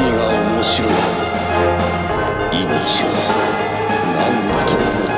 何が面白い。命を何だと思う。